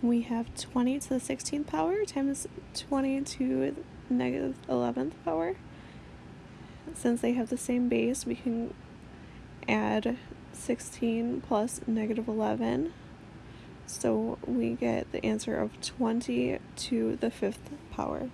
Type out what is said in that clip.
we have 20 to the 16th power times 20 to negative 11th power. Since they have the same base, we can add 16 plus negative 11. So we get the answer of 20 to the fifth power.